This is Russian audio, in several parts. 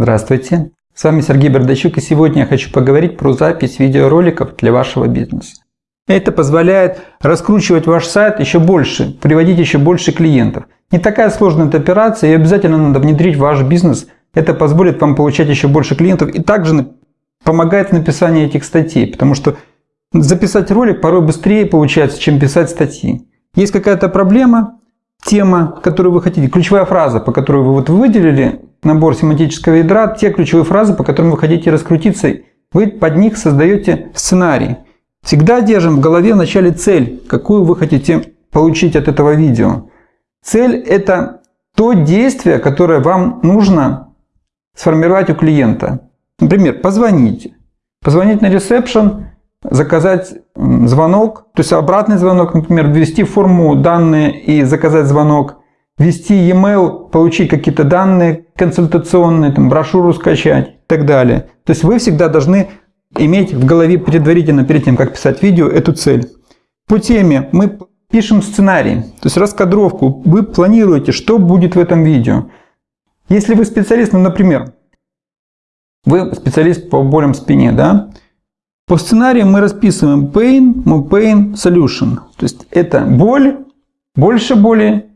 Здравствуйте, с вами Сергей Бердачук и сегодня я хочу поговорить про запись видеороликов для вашего бизнеса. Это позволяет раскручивать ваш сайт еще больше, приводить еще больше клиентов. Не такая сложная эта операция и обязательно надо внедрить в ваш бизнес. Это позволит вам получать еще больше клиентов и также помогает в написании этих статей, потому что записать ролик порой быстрее получается, чем писать статьи. Есть какая-то проблема, тема, которую вы хотите, ключевая фраза, по которой вы вот выделили набор семантического ядра, те ключевые фразы, по которым вы хотите раскрутиться, вы под них создаете сценарий. Всегда держим в голове в начале цель, какую вы хотите получить от этого видео. Цель – это то действие, которое вам нужно сформировать у клиента. Например, позвонить. Позвонить на ресепшн, заказать звонок, то есть обратный звонок, например, ввести форму данные и заказать звонок, ввести e-mail, получить какие-то данные консультационные, там, брошюру скачать и так далее. То есть вы всегда должны иметь в голове предварительно, перед тем, как писать видео, эту цель. По теме мы пишем сценарий, то есть раскадровку. Вы планируете, что будет в этом видео. Если вы специалист, ну, например, вы специалист по болям в спине, да? По сценарию мы расписываем pain, more pain, solution. То есть это боль, больше боли,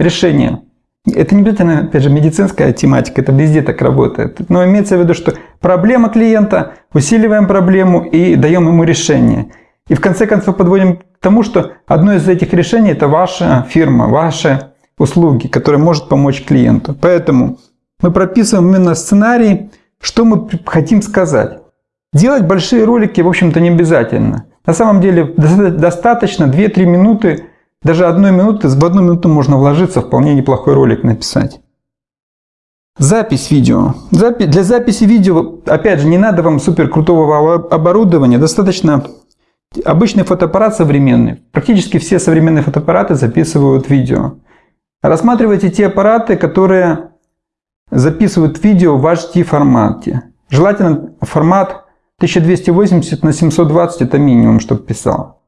решение. Это не обязательно, опять же, медицинская тематика, это везде так работает. Но имеется в виду, что проблема клиента, усиливаем проблему и даем ему решение. И в конце концов подводим к тому, что одно из этих решений – это ваша фирма, ваши услуги, которые может помочь клиенту. Поэтому мы прописываем именно сценарий, что мы хотим сказать. Делать большие ролики, в общем-то, не обязательно. На самом деле достаточно 2-3 минуты, даже одной минуты, в одну минуту можно вложиться, вполне неплохой ролик написать. Запись видео. Для записи видео, опять же, не надо вам супер крутого оборудования, достаточно обычный фотоаппарат современный. Практически все современные фотоаппараты записывают видео. Рассматривайте те аппараты, которые записывают видео в HD формате. Желательно формат 1280 на 720 это минимум, чтобы писал.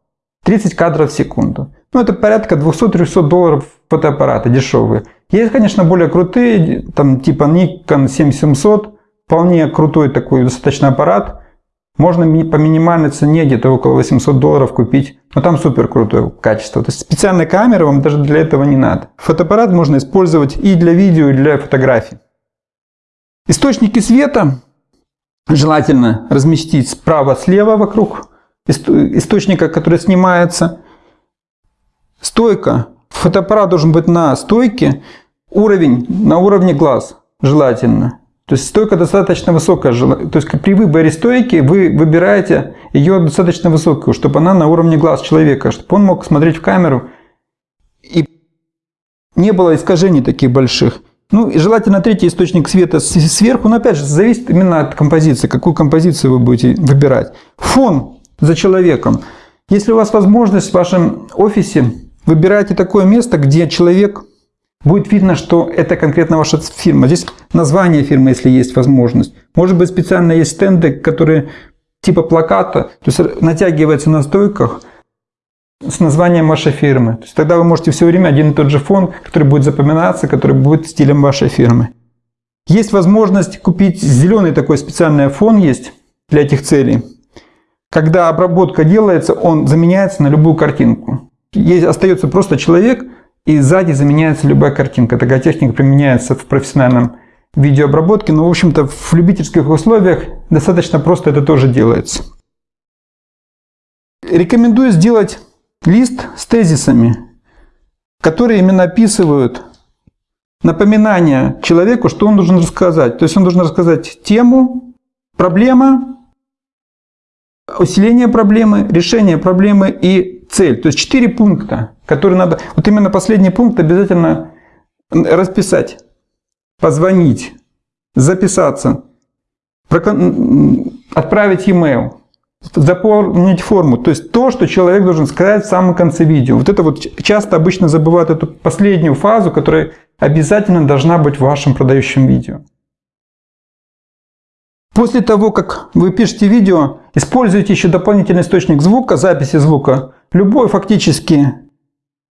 30 кадров в секунду. Ну, это порядка 200-300 долларов фотоаппараты дешевые. Есть, конечно, более крутые, там типа Nikon 7700, вполне крутой такой достаточно аппарат. Можно по минимальной цене где-то около 800 долларов купить, но там супер крутое качество. То есть специальной камеры вам даже для этого не надо. Фотоаппарат можно использовать и для видео, и для фотографий. Источники света желательно разместить справа-слева вокруг источника, который снимается. Стойка. Фотоаппарат должен быть на стойке. Уровень на уровне глаз желательно. То есть стойка достаточно высокая. То есть при выборе стойки вы выбираете ее достаточно высокую, чтобы она на уровне глаз человека, чтобы он мог смотреть в камеру и не было искажений таких больших. Ну и желательно третий источник света сверху, но опять же зависит именно от композиции, какую композицию вы будете выбирать. Фон за человеком. Если у вас возможность в вашем офисе, выбирайте такое место, где человек будет видно, что это конкретно ваша фирма. Здесь название фирмы, если есть возможность. Может быть специально есть стенды, которые типа плаката, то есть натягивается на стойках – с названием вашей фирмы. То есть тогда вы можете все время один и тот же фон, который будет запоминаться, который будет стилем вашей фирмы. Есть возможность купить зеленый такой специальный фон есть для этих целей. Когда обработка делается, он заменяется на любую картинку. Есть, остается просто человек, и сзади заменяется любая картинка. Такая техника применяется в профессиональном видеообработке, но в общем-то в любительских условиях достаточно просто это тоже делается. Рекомендую сделать лист с тезисами, которые именно описывают напоминание человеку, что он должен рассказать. То есть он должен рассказать тему, проблема, усиление проблемы, решение проблемы и цель. То есть четыре пункта, которые надо... Вот именно последний пункт обязательно расписать, позвонить, записаться, отправить e-mail заполнить форму. То есть то, что человек должен сказать в самом конце видео. Вот это вот часто обычно забывают эту последнюю фазу, которая обязательно должна быть в вашем продающем видео. После того, как вы пишете видео, используйте еще дополнительный источник звука, записи звука. Любой фактически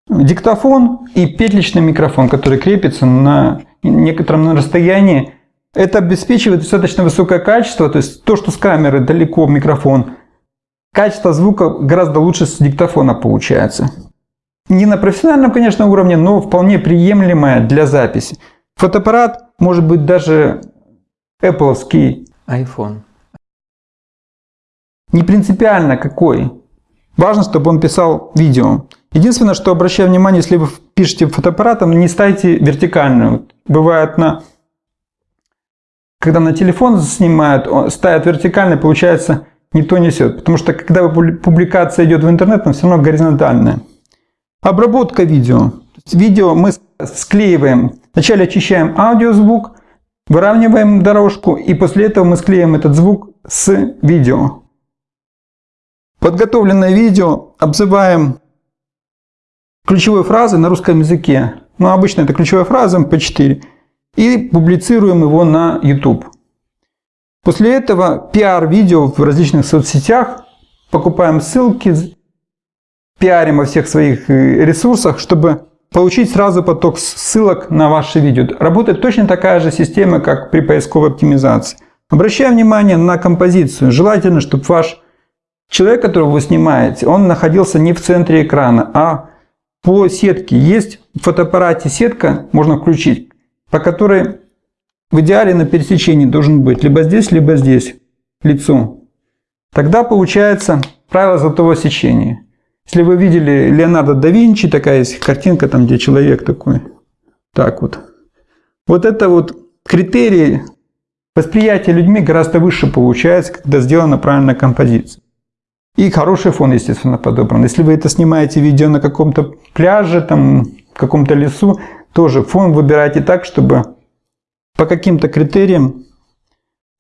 диктофон и петличный микрофон, который крепится на некотором расстоянии Это обеспечивает достаточно высокое качество, то есть то, что с камеры далеко микрофон, качество звука гораздо лучше с диктофона получается. Не на профессиональном, конечно, уровне, но вполне приемлемое для записи. Фотоаппарат может быть даже Apple iPhone. Не принципиально какой. Важно, чтобы он писал видео. Единственное, что обращаю внимание, если вы пишете фотоаппаратом, не ставьте вертикальную. Бывает на... Когда на телефон снимают, ставят вертикально, получается, не то несет. Потому что когда публикация идет в интернет, она все равно горизонтальная. Обработка видео. Видео мы склеиваем. Вначале очищаем аудиозвук, выравниваем дорожку, и после этого мы склеим этот звук с видео. Подготовленное видео обзываем ключевой фразой на русском языке. Ну, обычно это ключевая фраза MP4. И публицируем его на YouTube. После этого пиар-видео в различных соцсетях. Покупаем ссылки, пиарим во всех своих э, ресурсах, чтобы получить сразу поток ссылок на ваши видео. Работает точно такая же система, как при поисковой оптимизации. Обращаем внимание на композицию. Желательно, чтобы ваш человек, которого вы снимаете, он находился не в центре экрана, а по сетке. Есть в фотоаппарате сетка, можно включить, по которой в идеале на пересечении должен быть либо здесь, либо здесь лицо. Тогда получается правило золотого сечения. Если вы видели Леонардо да Винчи, такая есть картинка, там где человек такой, так вот. Вот это вот критерии восприятия людьми гораздо выше получается, когда сделана правильная композиция. И хороший фон, естественно, подобран. Если вы это снимаете видео на каком-то пляже, там, в каком-то лесу, тоже фон выбирайте так, чтобы по каким-то критериям...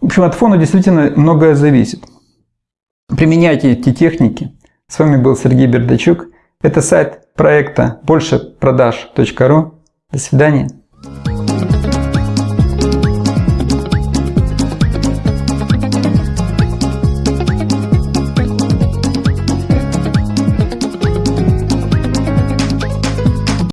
В общем, от фона действительно многое зависит. Применяйте эти техники. С вами был Сергей Бердачук. Это сайт проекта большепродаж.ру. До свидания.